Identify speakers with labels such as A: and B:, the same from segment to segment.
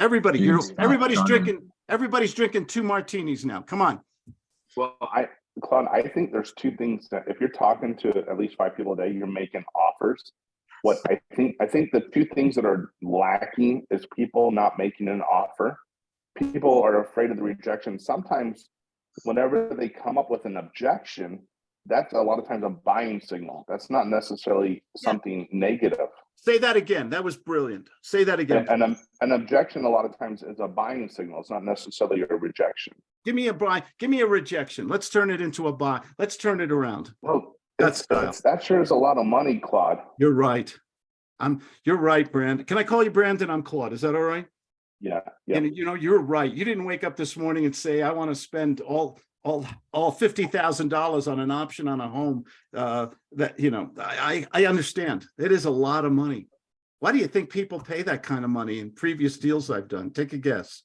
A: Everybody, you're, everybody's drinking, everybody's drinking two martinis now. Come on.
B: Well, I, Claude, I think there's two things that if you're talking to at least five people a day, you're making offers. What I think, I think the two things that are lacking is people not making an offer. People are afraid of the rejection. Sometimes whenever they come up with an objection, that's a lot of times a buying signal. That's not necessarily something negative.
A: Say that again. That was brilliant. Say that again.
B: And an, an objection a lot of times is a buying signal. It's not necessarily a rejection.
A: Give me a buy, give me a rejection. Let's turn it into a buy. Let's turn it around.
B: Well,
A: That's
B: it's- uh, that sure is a lot of money, Claude.
A: You're right. I'm, you're right, Brandon. Can I call you Brandon? I'm Claude. Is that all right?
B: Yeah, yeah.
A: And you know, you're right. You didn't wake up this morning and say, I want to spend all, all, all fifty thousand dollars on an option on a home. Uh, that, you know, I, I, understand. It is a lot of money. Why do you think people pay that kind of money in previous deals I've done? Take a guess.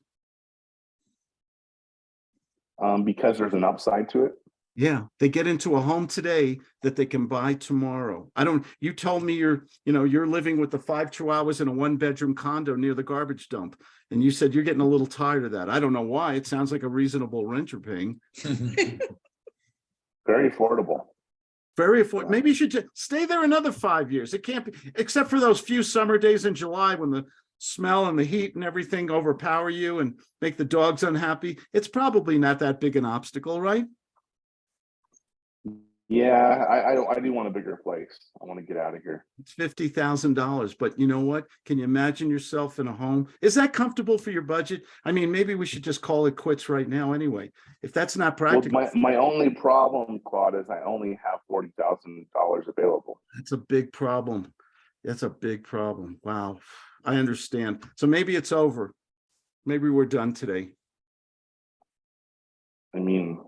B: Um, because there's an upside to it.
A: Yeah, they get into a home today that they can buy tomorrow. I don't, you told me you're, you know, you're living with the five chihuahuas in a one bedroom condo near the garbage dump. And you said you're getting a little tired of that. I don't know why. It sounds like a reasonable rent you're paying.
B: Very affordable.
A: Very affordable. Maybe you should just stay there another five years. It can't be, except for those few summer days in July when the smell and the heat and everything overpower you and make the dogs unhappy. It's probably not that big an obstacle, right?
B: Yeah, I, I, don't- I do want a bigger place. I want to get out of here.
A: It's fifty thousand dollars, but you know what? Can you imagine yourself in a home? Is that comfortable for your budget? I mean, maybe we should just call it quits right now anyway. If that's not practical.
B: Well, my, my only problem, Claude, is I only have forty thousand dollars available.
A: that's a big problem. That's a big problem. Wow, I understand. So maybe it's over. Maybe we're done today.
B: I mean,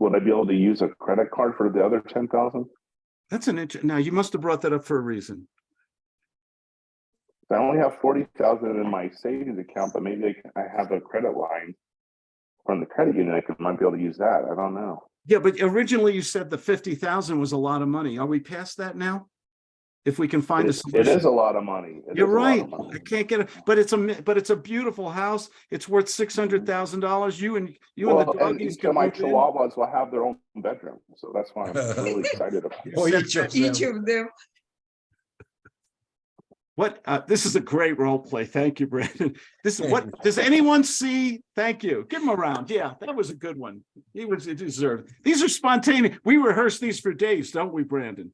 B: would I be able to use a credit card for the other ten thousand?
A: That's an int, now you must have brought that up for a reason.
B: I only have forty thousand in my savings account, but maybe I have a credit line from the credit union. I could, might be able to use that. I don't know.
A: Yeah, but originally you said the fifty thousand was a lot of money. Are we past that now? If we can find a
B: It- It
A: solution.
B: is a lot of money. It
A: You're
B: is a lot
A: right.
B: money.
A: I can't get it, but it's a, but it's a beautiful house. It's worth six hundred thousand dollars. You and, you and the
B: Well, and each
A: can
B: of my
A: move in.
B: chihuahuas will have their own bedroom, so that's why I'm really excited about it.
C: Each of
D: Each
C: them.
D: of them.
A: What, uh, this is a great role play. Thank you, Brandon. This is what, does anyone see? Thank you. Give him a round. Yeah, that was a good one. He was he deserved. These are spontaneous. We rehearse these for days, don't we, Brandon?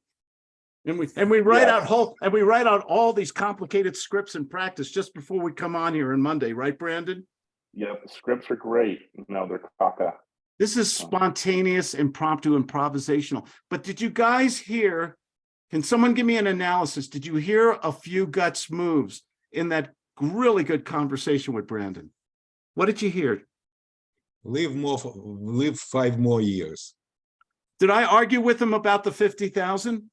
A: And we and we write yeah.
B: out
A: whole and we write out all these complicated scripts and practice just before we come on here on Monday, right, Brandon?
B: Yep, scripts are great. No, they're caca.
A: This is um, spontaneous, impromptu, improvisational. But did you guys hear? Can someone give me an analysis? Did you hear a few guts moves in that really good conversation with Brandon? What did you hear?
C: Live more, live five more years.
A: Did I argue with him about the 50,000?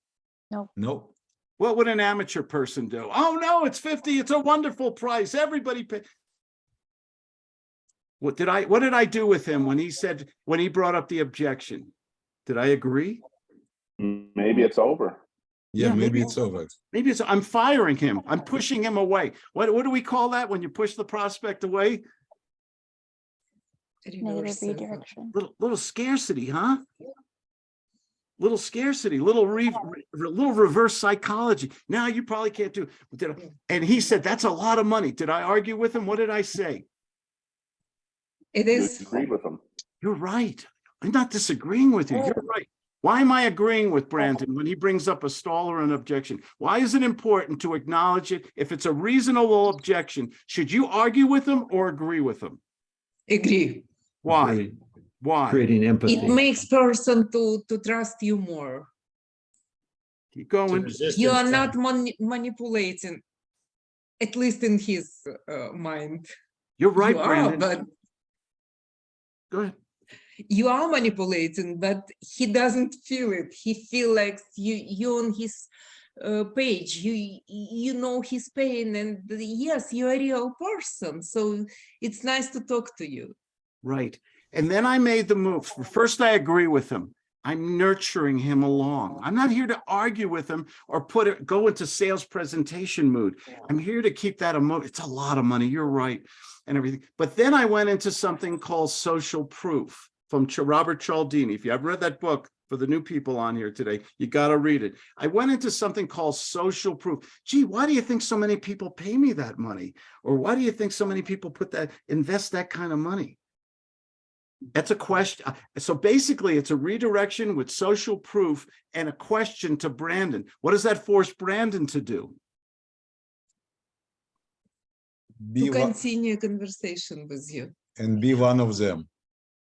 A: Nope.
C: Nope.
A: What would an amateur person do? Oh no, it's 50. It's a wonderful price. Everybody pay. What did I what did I do with him when he said when he brought up the objection? Did I agree?
B: Maybe it's over.
C: Yeah,
A: yeah
C: maybe,
A: maybe,
C: it's over.
A: Maybe it's I'm firing him. I'm pushing him away. What what do we call that when you push the prospect away?
E: Negative redirection.
A: Little, little scarcity, huh? Little scarcity, little re, re- little reverse psychology. Now you probably can't do. did I- And he said, that's a lot of money. Did I argue with him? What did I say?
D: It is.
B: You
D: is,
B: agreed with them.
A: You're right. I'm not disagreeing with you. You're oh. right. Why am I agreeing with Brandon when he brings up a stall or an objection? Why is it important to acknowledge it? If it's a reasonable objection, should you argue with him or agree with him?
D: agree.
A: Why?
F: Create-
A: Why?
F: Creating empathy.
D: It makes person to, to trust you more.
A: Keep going.
D: You are not mani- manipulating, at least in his uh, mind.
A: You're right,
D: You are,
A: Brandon.
D: but
A: Go ahead.
D: you are manipulating, but he doesn't feel it. He feel like you you on his uh, page. You you know his pain, and yes, you are a real person. So it's nice to talk to you.
A: Right. And then I made the move. First, I agree with him. I'm nurturing him along. I'm not here to argue with him or put it, go into sales presentation mood. I'm here to keep that emo, it's a lot of money, you're right, and everything. But then I went into something called social proof from Ch- Robert Cialdini. If you haven't read that book, for the new people on here today, you gotta read it. I went into something called social proof. Gee, why do you think so many people pay me that money? Or why do you think so many people put that, invest that kind of money? That's a question. uh, So basically, it's a redirection with social proof and a question to Brandon. What does that force Brandon to do?
C: Be
D: To
C: one,
D: continue conversation with you.
C: and be one of them.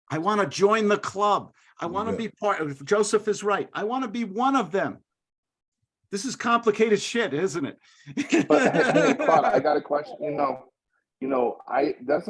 A: I want to join the club. I want to
C: Yeah.
A: be part of, Joseph is right. I want to be one of them. This is complicated shit, isn't it?
B: But hey, hey, Claude, I got a question, you know, you know, I, doesn't